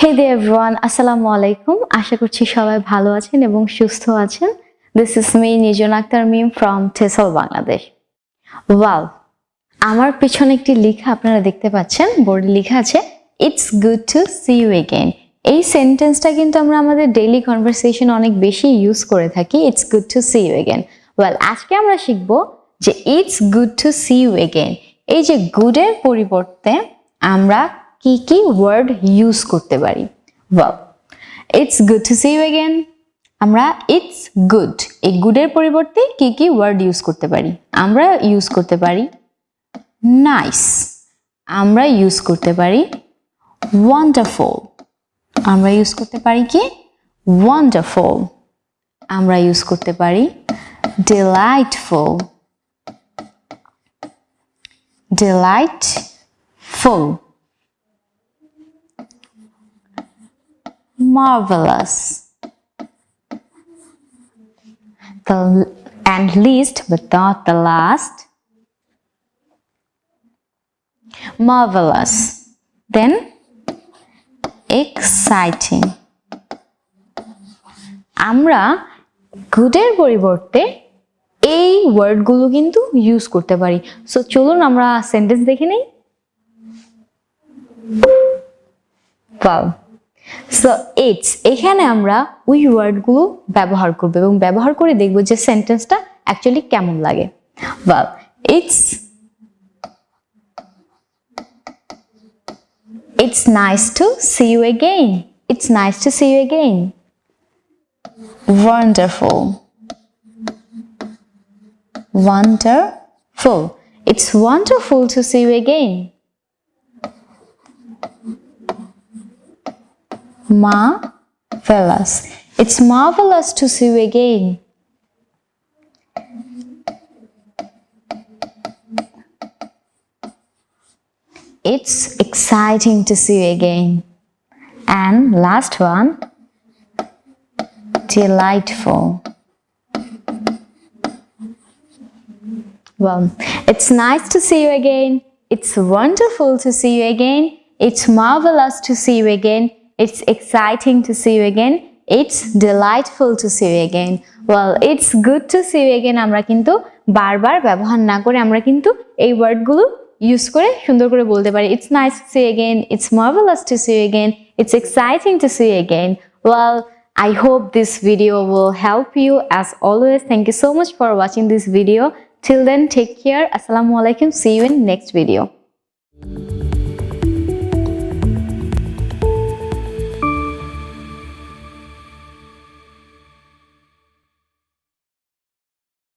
হে দে everyone আসসালামু আলাইকুম আশা করছি সবাই ভালো আছেন এবং সুস্থ আছেন। This is me Nijon Akter Mim from টেসল Bangladesh wow আমার পেছনে একটি লেখা আপনারা দেখতে পাচ্ছেন। বোর্ডে লেখা আছে it's good to see you again এই সেন্টেন্সটা কিন্তু আমরা আমাদের ডেইলি কনভারসেশন অনেক বেশি ইউজ করে থাকি। It's good to see you again well আজকে আমরা শিখব যে it's good to see you again এই যে গুডের পরিবর্তে আমরা কি কি ওয়ার্ড ইউজ করতে পারি? Well it's good to see you again আমরা ইটস গুড এই গুডের পরিবর্তে কি কি ওয়ার্ড ইউজ করতে পারি? আমরা ইউজ করতে পারি নাইস আমরা ইউজ করতে পারি ওয়ান্ডারফুল আমরা ইউজ করতে পারি কি? ওয়ান্ডারফুল আমরা ইউজ করতে পারি delightful delightful marvelous the and least but not the last marvelous then exciting আমরা গুডের পরিবর্তে এই ওয়ার্ডগুলো কিন্তু ইউজ করতে পারি সো চলুন আমরা সেন্টেন্স দেখে নেই Wow. সো ইটস এখানে আমরা ওই ওয়ার্ডগুলো ব্যবহার করব এবং ব্যবহার করে দেখব যে সেন্টেন্সটা অ্যাকচুয়ালি কেমন লাগে well it's it's nice to see you again it's nice to see you again wonderful wonderful it's wonderful to see you again Marvelous. It's marvelous to see you again. It's exciting to see you again. And last one, delightful. Well, it's nice to see you again. It's wonderful to see you again. It's marvelous to see you again. It's exciting to see you again. It's delightful to see you again. Well, it's good to see you again. আমরা কিন্তু বারবার ব্যবহার না করে আমরা কিন্তু এই ওয়ার্ডগুলো ইউজ করে সুন্দর করে বলতে পারি it's nice to see again it's marvellous to see again it's exciting to see again well I hope this video will help you as always. Thank you so much for watching this video. Till then, take care. Assalamu alaikum. See you in next video.